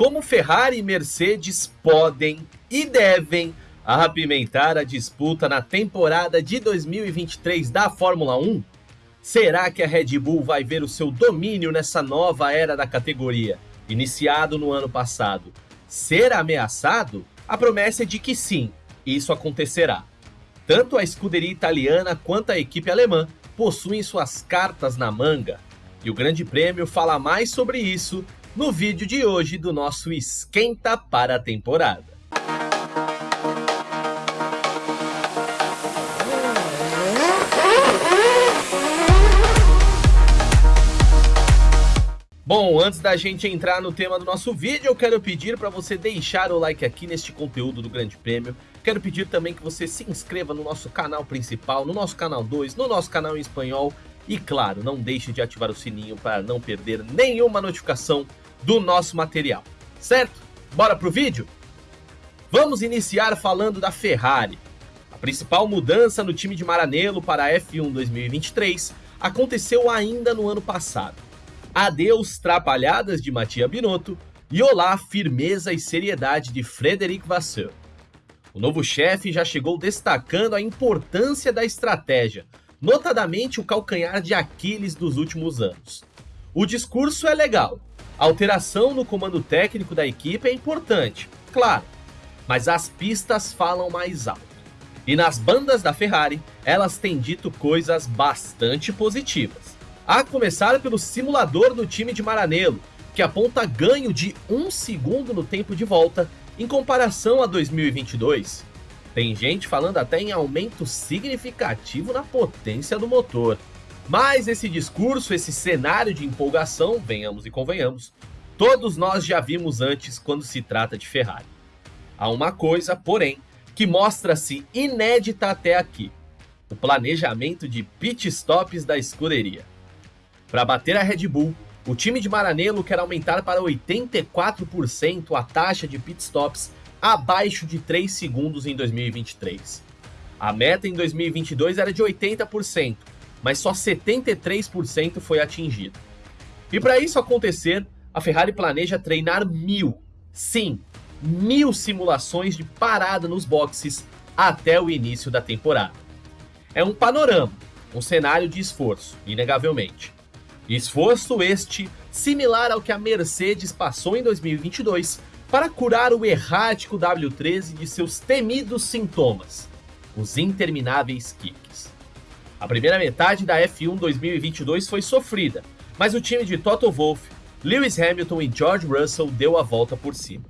como Ferrari e Mercedes podem e devem apimentar a disputa na temporada de 2023 da Fórmula 1? Será que a Red Bull vai ver o seu domínio nessa nova era da categoria, iniciado no ano passado, ser ameaçado? A promessa é de que sim, isso acontecerá. Tanto a escuderia italiana quanto a equipe alemã possuem suas cartas na manga. E o Grande Prêmio fala mais sobre isso no vídeo de hoje do nosso Esquenta para a temporada. Bom, antes da gente entrar no tema do nosso vídeo, eu quero pedir para você deixar o like aqui neste conteúdo do Grande Prêmio. Quero pedir também que você se inscreva no nosso canal principal, no nosso canal 2, no nosso canal em espanhol. E claro, não deixe de ativar o sininho para não perder nenhuma notificação do nosso material, certo? Bora pro vídeo? Vamos iniciar falando da Ferrari. A principal mudança no time de Maranello para a F1 2023 aconteceu ainda no ano passado adeus trapalhadas de Matia Binotto e olá firmeza e seriedade de Frederic Vasseur. O novo chefe já chegou destacando a importância da estratégia, notadamente o calcanhar de Aquiles dos últimos anos. O discurso é legal, a alteração no comando técnico da equipe é importante, claro, mas as pistas falam mais alto. E nas bandas da Ferrari, elas têm dito coisas bastante positivas. A começar pelo simulador do time de Maranello, que aponta ganho de 1 segundo no tempo de volta em comparação a 2022. Tem gente falando até em aumento significativo na potência do motor. Mas esse discurso, esse cenário de empolgação, venhamos e convenhamos, todos nós já vimos antes quando se trata de Ferrari. Há uma coisa, porém, que mostra-se inédita até aqui: o planejamento de pit stops da escuderia. Para bater a Red Bull, o time de Maranello quer aumentar para 84% a taxa de pitstops abaixo de 3 segundos em 2023. A meta em 2022 era de 80%, mas só 73% foi atingida. E para isso acontecer, a Ferrari planeja treinar mil, sim, mil simulações de parada nos boxes até o início da temporada. É um panorama, um cenário de esforço, inegavelmente. Esforço este similar ao que a Mercedes passou em 2022 para curar o errático W13 de seus temidos sintomas, os intermináveis kicks. A primeira metade da F1 2022 foi sofrida, mas o time de Toto Wolff, Lewis Hamilton e George Russell deu a volta por cima.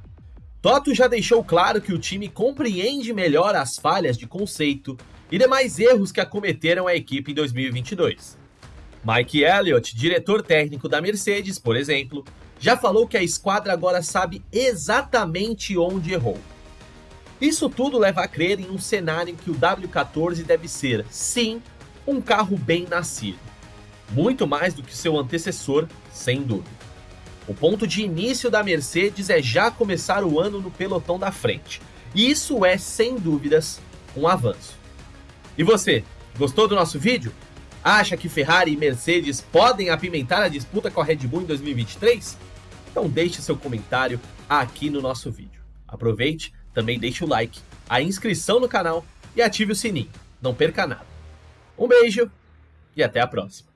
Toto já deixou claro que o time compreende melhor as falhas de conceito e demais erros que acometeram a equipe em 2022. Mike Elliott, diretor técnico da Mercedes, por exemplo, já falou que a esquadra agora sabe exatamente onde errou. Isso tudo leva a crer em um cenário em que o W14 deve ser, sim, um carro bem nascido. Muito mais do que seu antecessor, sem dúvida. O ponto de início da Mercedes é já começar o ano no pelotão da frente. E isso é, sem dúvidas, um avanço. E você, gostou do nosso vídeo? Acha que Ferrari e Mercedes podem apimentar a disputa com a Red Bull em 2023? Então deixe seu comentário aqui no nosso vídeo. Aproveite, também deixe o like, a inscrição no canal e ative o sininho. Não perca nada. Um beijo e até a próxima.